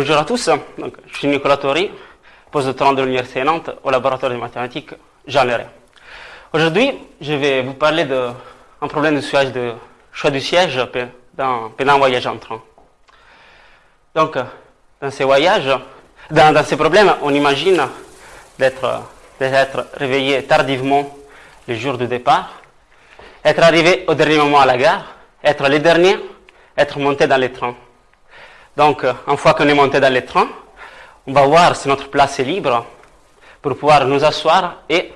bonjour à tous. Je suis Nicolas Tori, postdoctorant de l'Université Nantes au laboratoire de mathématiques Jean Leray. Aujourd'hui, je vais vous parler d'un problème de choix, de choix du siège pendant un voyage en train. Donc, dans ces voyages, dans, dans ces problèmes, on imagine d'être réveillé tardivement le jour du départ, être arrivé au dernier moment à la gare, être le dernier, être monté dans les trains. Donc, une fois qu'on est monté dans les trains, on va voir si notre place est libre pour pouvoir nous asseoir et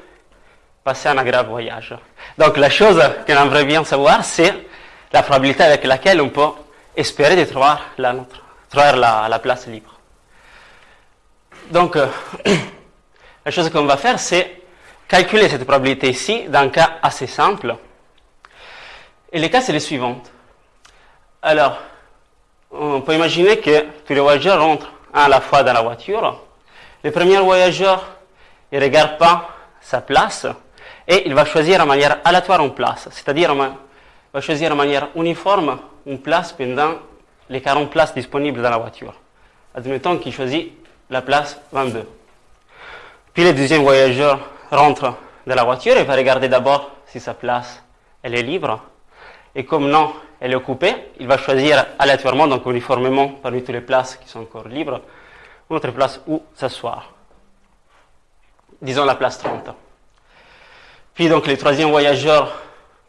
passer un agréable voyage. Donc, la chose qu'on aimerait bien savoir, c'est la probabilité avec laquelle on peut espérer de trouver la, place libre. Donc, la chose qu'on va faire, c'est calculer cette probabilité ici dans un cas assez simple. Et le cas, c'est le suivant. Alors, on peut imaginer que tous les voyageurs rentrent à la fois dans la voiture. Le premier voyageur, ne regarde pas sa place et il va choisir de manière aléatoire une place, c'est-à-dire va choisir de manière uniforme une place pendant les 40 places disponibles dans la voiture. Admettons qu'il choisit la place 22. Puis le deuxième voyageur rentre dans la voiture et va regarder d'abord si sa place elle est libre. Et comme non, elle est occupée, il va choisir aléatoirement, donc uniformément parmi toutes les places qui sont encore libres, une autre place où s'asseoir. Disons la place 30. Puis donc le troisième voyageur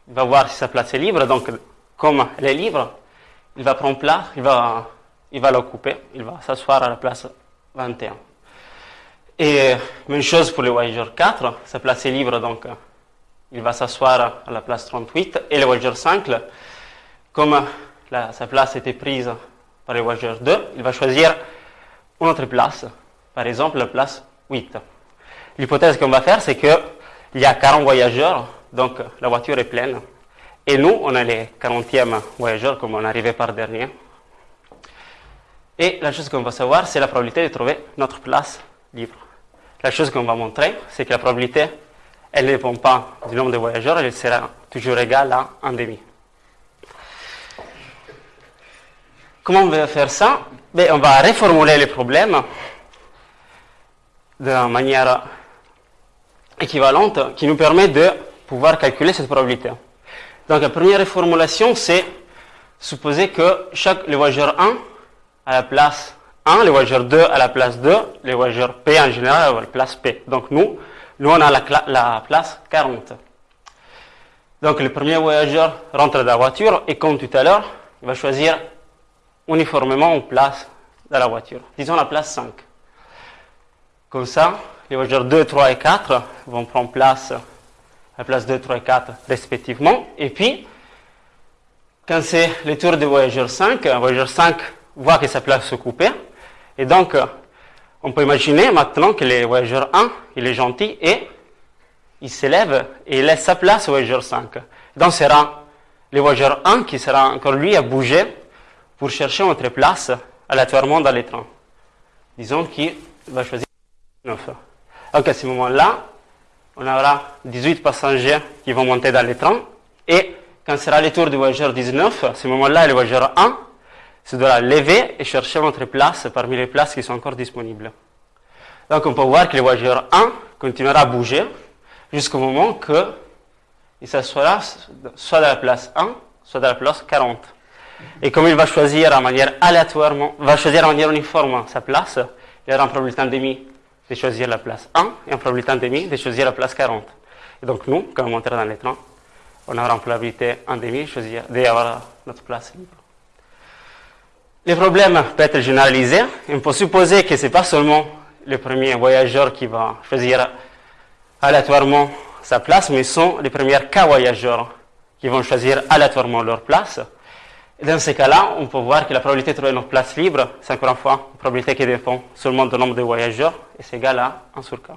va voir si sa place est libre, donc comme elle est libre, il va prendre place, il va, il va l'occuper, il va s'asseoir à la place 21. Et même chose pour le voyageur 4, sa place est libre, donc il va s'asseoir à la place 38. Et le voyageur 5, comme sa place était prise par le voyageur 2, il va choisir une autre place, par exemple la place 8. L'hypothèse qu'on va faire, c'est qu'il y a 40 voyageurs, donc la voiture est pleine. Et nous, on est les 40e voyageurs, comme on arrivait par dernier. Et la chose qu'on va savoir, c'est la probabilité de trouver notre place libre. La chose qu'on va montrer, c'est que la probabilité, elle ne dépend pas du nombre de voyageurs, elle sera toujours égale à 1 demi. Comment on va faire ça? Ben, On va reformuler le problème de manière équivalente qui nous permet de pouvoir calculer cette probabilité. Donc la première reformulation, c'est supposer que chaque, le voyageur 1 à la place 1, le voyageur 2 à la place 2, le voyageur P en général à la place P. Donc nous, nous on a la place 40. Donc le premier voyageur rentre dans la voiture et comme tout à l'heure, il va choisir uniformément une place dans la voiture. Disons la place 5. Comme ça, les voyageurs 2, 3 et 4 vont prendre place la place 2, 3 et 4 respectivement. Et puis, quand c'est le tour du voyageur 5, le voyageur 5 voit que sa place est occupée. Et donc, on peut imaginer maintenant que le voyageur 1, il est gentil et il s'élève et il laisse sa place au voyageur 5. Donc, ce sera le voyageur 1 qui sera encore lui à bouger pour chercher notre place aléatoirement dans les trains. Disons qu'il va choisir 9. Donc, à ce moment-là, on aura 18 passagers qui vont monter dans les trains et quand sera le tour du voyageur 19, à ce moment-là, le voyageur 1 se devra lever et chercher notre place parmi les places qui sont encore disponibles. Donc on peut voir que le voyageur 1 continuera à bouger jusqu'au moment qu'il s'assoira soit dans la place 1, soit dans la place 40. Et comme il va choisir en manière aléatoirement, va choisir en manière uniforme sa place, il aura une probabilité en demi de choisir la place 1 et une probabilité en demi de choisir la place 40. Et donc nous, quand on montera dans les trains, on aura une probabilité en demi de choisir, d'avoir notre place libre. Le problème peut être généralisé. On peut supposer que ce n'est pas seulement le premier voyageur qui va choisir aléatoirement sa place, mais sont les premiers cas voyageurs qui vont choisir aléatoirement leur place. Dans ces cas-là, on peut voir que la probabilité de trouver notre place libre, c'est encore une fois une probabilité qui dépend seulement du nombre de voyageurs, et c'est égal à 1 sur k.